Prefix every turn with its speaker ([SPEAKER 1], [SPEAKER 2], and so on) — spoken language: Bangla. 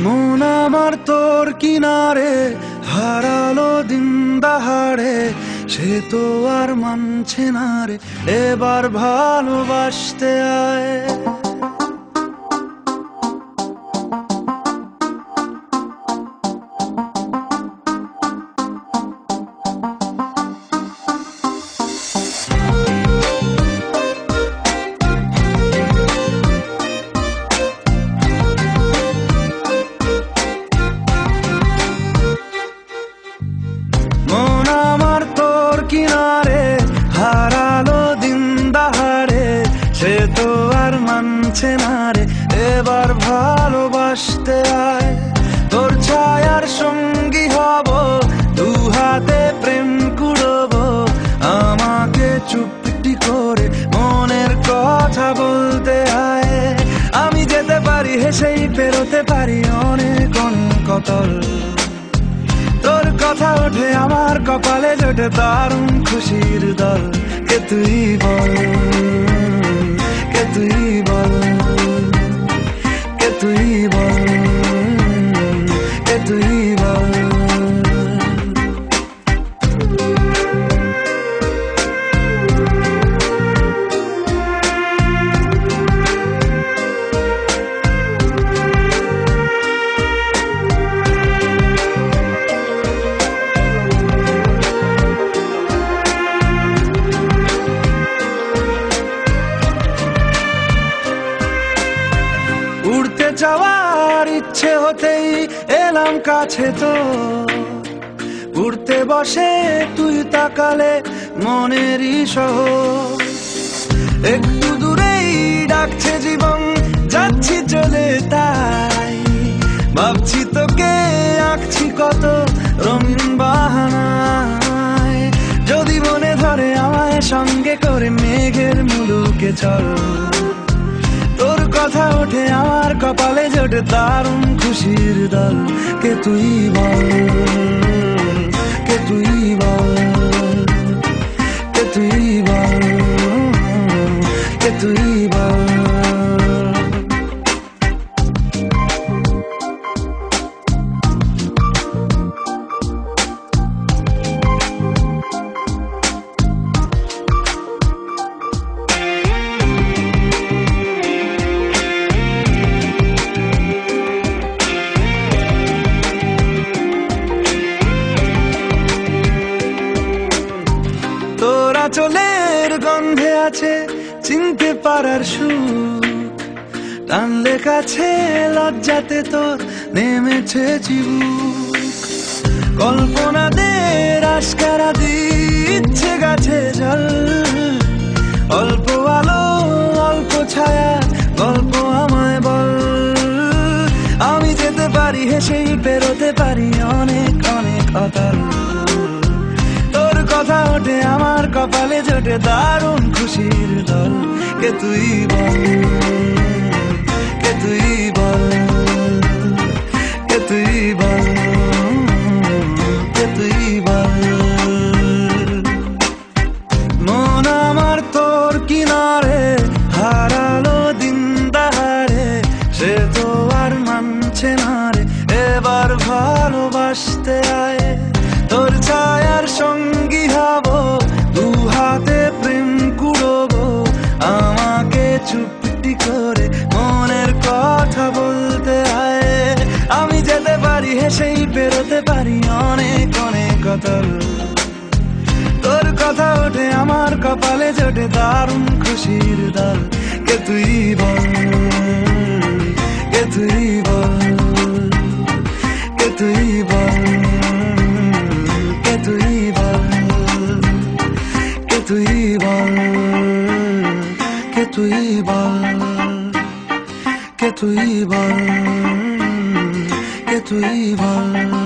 [SPEAKER 1] মন আমার তোর কিনারে, হারালো দিন দাহারে, সে তো আর মানছে না রে। এবার ভালোবাসতে আয়। কিনারে হারালো দিন দাহারে সে তো আর মানছে না রে। এবার ভালোবাসতে আয়, তোর ছায়ার সঙ্গী হব, দু হাতে প্রেম কুড়ব। আমাকে চুপটি করে মনের কথা বলতে আয়। আমি যেতে পারি, হেসেই পেরোতে পারি অনেক অনেক কতল কথা ওঠে, আমার কপালে জোটে দারুণ খুশির দল। কে তুই বল? কে তুই বল? কে তুই বল? কাছে তো উড়তে বসে তুই তাকালে মনেরই সহ একটু দূরেই ডাকছে জীবন, যাচ্ছি চলে তাই। ভাবছি তোকে, আঁকছি কত রঙিন বাহানায়। যদি মনে ধরে আমায় সঙ্গে করে মেঘের মুলুকে চল। তোর কথা ওঠে আমার কপালে জোটে দারুণ খুশির দল। কে তুই বল? আছে চিনতে পারার সুখ। টানলে কাছে লজ্জাতে তোর নেমেছে চিবুক কল্পনাদের আস্কারা দিচ্ছে গাছে জল। অল্প আলো, অল্প ছায়া, গল্প আমায় বল। আমি যেতে পারি, হেসেই পেরোতে পারি অনেক অনেক অতল। ওঠে আমার কপালে জোটে দারুণ খুশির দল কে তুই বল? অনেক তোর কথা ওঠে আমার কপালে, জোটে দারুণ খুশির দল। কে তুই বল? কে তুই বল? কে তুই বল? কে তুই বল? কে তুই বল? কে তুই বল? কে তুই বল? কে তুই বল?